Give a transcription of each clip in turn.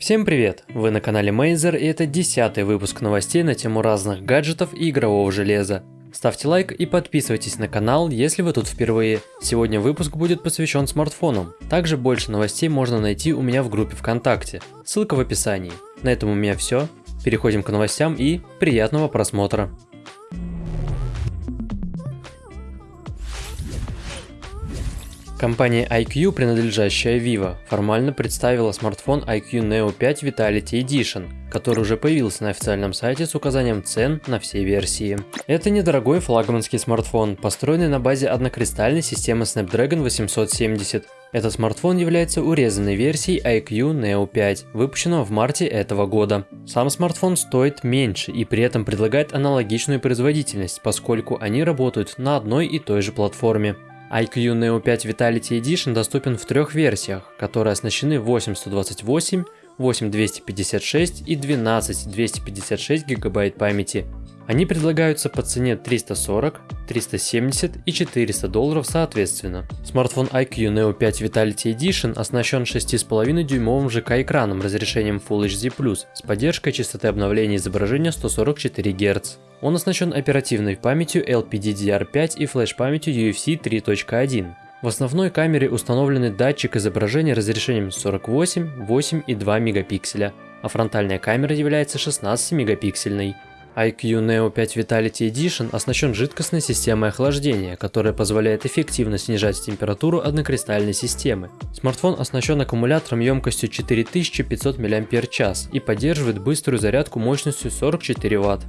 Всем привет! Вы на канале Мейзер и это десятый выпуск новостей на тему разных гаджетов и игрового железа. Ставьте лайк и подписывайтесь на канал, если вы тут впервые. Сегодня выпуск будет посвящен смартфонам. Также больше новостей можно найти у меня в группе ВКонтакте. Ссылка в описании. На этом у меня все. Переходим к новостям и приятного просмотра. Компания IQ, принадлежащая Vivo, формально представила смартфон IQ Neo 5 Vitality Edition, который уже появился на официальном сайте с указанием цен на все версии. Это недорогой флагманский смартфон, построенный на базе однокристальной системы Snapdragon 870. Этот смартфон является урезанной версией IQ Neo 5, выпущенного в марте этого года. Сам смартфон стоит меньше и при этом предлагает аналогичную производительность, поскольку они работают на одной и той же платформе. IQ Neo 5 Vitality Edition доступен в трех версиях, которые оснащены 8128, 8256 и 12256 гигабайт памяти. Они предлагаются по цене 340, 370 и 400 долларов соответственно. Смартфон IQ Neo 5 Vitality Edition оснащен 6,5 дюймовым ЖК-экраном разрешением Full HD+, с поддержкой частоты обновления изображения 144 Гц. Он оснащен оперативной памятью LPDDR5 и флеш-памятью UFC 3.1. В основной камере установлены датчик изображения разрешением 48, 8 и 2 мегапикселя, а фронтальная камера является 16 мегапиксельной. IQ Neo 5 Vitality Edition оснащен жидкостной системой охлаждения, которая позволяет эффективно снижать температуру однокристальной системы. Смартфон оснащен аккумулятором емкостью 4500 мАч и поддерживает быструю зарядку мощностью 44 Вт.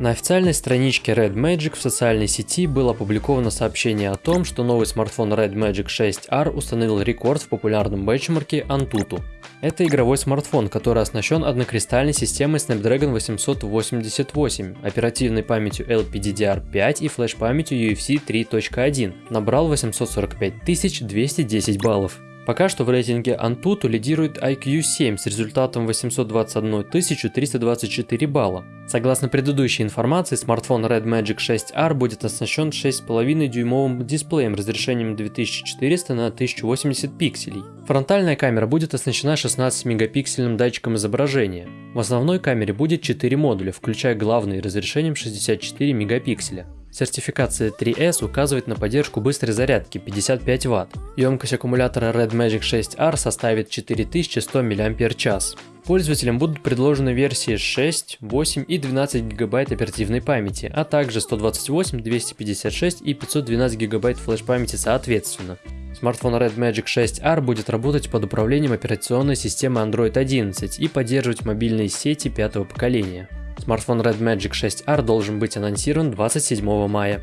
На официальной страничке Red Magic в социальной сети было опубликовано сообщение о том, что новый смартфон Red Magic 6R установил рекорд в популярном бенчмарке Antutu. Это игровой смартфон, который оснащен однокристальной системой Snapdragon 888, оперативной памятью LPDDR5 и флеш-памятью UFC 3.1, набрал 845 210 баллов. Пока что в рейтинге Antutu лидирует IQ7 с результатом 821 324 балла. Согласно предыдущей информации, смартфон Red Magic 6R будет оснащен 6,5 дюймовым дисплеем разрешением 2400 на 1080 пикселей. Фронтальная камера будет оснащена 16 мегапиксельным датчиком изображения. В основной камере будет 4 модуля, включая главный разрешением 64 мегапикселя. Сертификация 3S указывает на поддержку быстрой зарядки 55 Вт. Емкость аккумулятора Red Magic 6R составит 4100 мАч. Пользователям будут предложены версии 6, 8 и 12 ГБ оперативной памяти, а также 128, 256 и 512 ГБ флеш-памяти соответственно. Смартфон Red Magic 6R будет работать под управлением операционной системы Android 11 и поддерживать мобильные сети пятого поколения. Смартфон Red Magic 6R должен быть анонсирован 27 мая.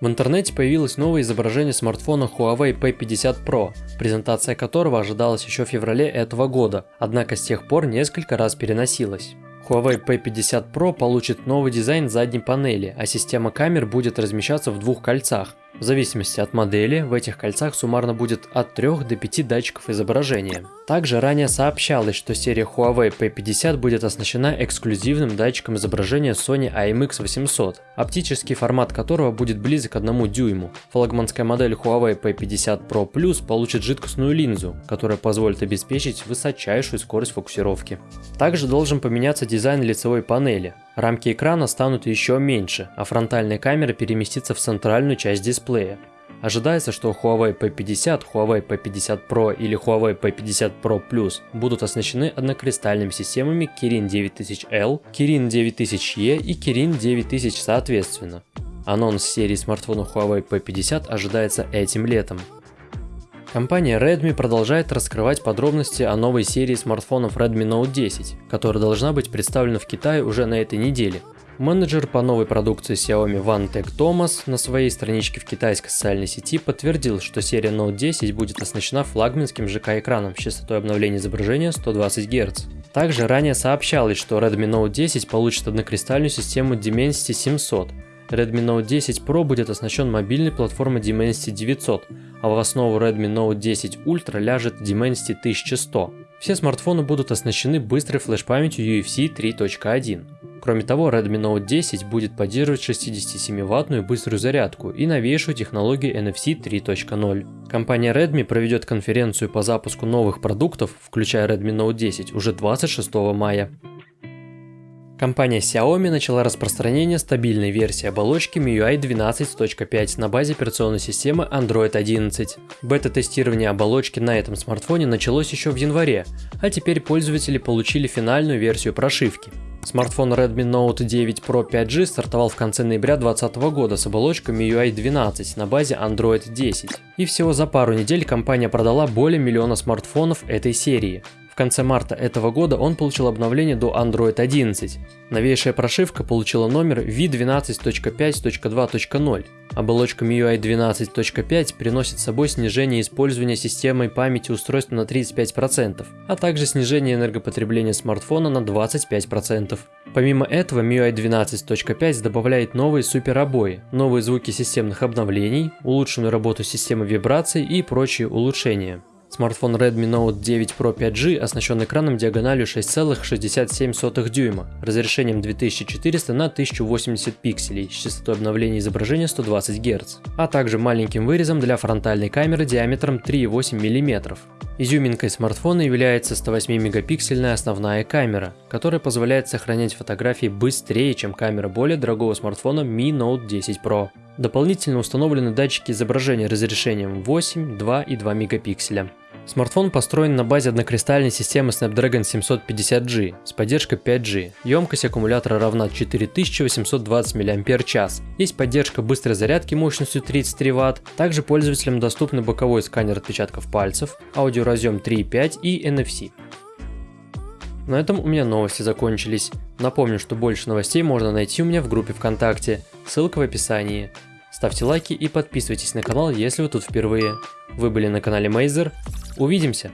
В интернете появилось новое изображение смартфона Huawei P50 Pro, презентация которого ожидалась еще в феврале этого года, однако с тех пор несколько раз переносилась. Huawei P50 Pro получит новый дизайн задней панели, а система камер будет размещаться в двух кольцах. В зависимости от модели, в этих кольцах суммарно будет от 3 до 5 датчиков изображения. Также ранее сообщалось, что серия Huawei P50 будет оснащена эксклюзивным датчиком изображения Sony IMX800, оптический формат которого будет близок к 1 дюйму. Флагманская модель Huawei P50 Pro Plus получит жидкостную линзу, которая позволит обеспечить высочайшую скорость фокусировки. Также должен поменяться дизайн лицевой панели. Рамки экрана станут еще меньше, а фронтальная камера переместится в центральную часть дисплея. Ожидается, что Huawei P50, Huawei P50 Pro или Huawei P50 Pro Plus будут оснащены однокристальными системами Kirin 9000L, Kirin 9000E и Kirin 9000 соответственно. Анонс серии смартфонов Huawei P50 ожидается этим летом. Компания Redmi продолжает раскрывать подробности о новой серии смартфонов Redmi Note 10, которая должна быть представлена в Китае уже на этой неделе. Менеджер по новой продукции Xiaomi Тек Томас на своей страничке в китайской социальной сети подтвердил, что серия Note 10 будет оснащена флагманским ЖК-экраном с частотой обновления изображения 120 Гц. Также ранее сообщалось, что Redmi Note 10 получит однокристальную систему Dimensity 700, Redmi Note 10 Pro будет оснащен мобильной платформой Dimensity 900, а в основу Redmi Note 10 Ultra ляжет Dimensity 1100. Все смартфоны будут оснащены быстрой флеш-памятью UFC 3.1. Кроме того, Redmi Note 10 будет поддерживать 67-ваттную быструю зарядку и новейшую технологию NFC 3.0. Компания Redmi проведет конференцию по запуску новых продуктов, включая Redmi Note 10, уже 26 мая. Компания Xiaomi начала распространение стабильной версии оболочки MIUI 12.5 на базе операционной системы Android 11. Бета-тестирование оболочки на этом смартфоне началось еще в январе, а теперь пользователи получили финальную версию прошивки. Смартфон Redmi Note 9 Pro 5G стартовал в конце ноября 2020 года с оболочкой MIUI 12 на базе Android 10. И всего за пару недель компания продала более миллиона смартфонов этой серии. В конце марта этого года он получил обновление до Android 11. Новейшая прошивка получила номер V12.5.2.0. Оболочка MIUI 12.5 приносит с собой снижение использования системой памяти устройства на 35%, а также снижение энергопотребления смартфона на 25%. Помимо этого, MIUI 12.5 добавляет новые суперобои, новые звуки системных обновлений, улучшенную работу системы вибраций и прочие улучшения. Смартфон Redmi Note 9 Pro 5G оснащен экраном диагональю 6,67 дюйма, разрешением 2400 на 1080 пикселей с частотой обновления изображения 120 Гц, а также маленьким вырезом для фронтальной камеры диаметром 3,8 мм. Изюминкой смартфона является 108-мегапиксельная основная камера, которая позволяет сохранять фотографии быстрее, чем камера более дорогого смартфона Mi Note 10 Pro. Дополнительно установлены датчики изображения разрешением 8, 2 и 2 мегапикселя. Смартфон построен на базе однокристальной системы Snapdragon 750G с поддержкой 5G. Емкость аккумулятора равна 4820 мАч. Есть поддержка быстрой зарядки мощностью 33 Вт. Также пользователям доступны боковой сканер отпечатков пальцев, аудиоразъем 3.5 и NFC. На этом у меня новости закончились. Напомню, что больше новостей можно найти у меня в группе ВКонтакте, ссылка в описании. Ставьте лайки и подписывайтесь на канал, если вы тут впервые. Вы были на канале Мейзер. Увидимся!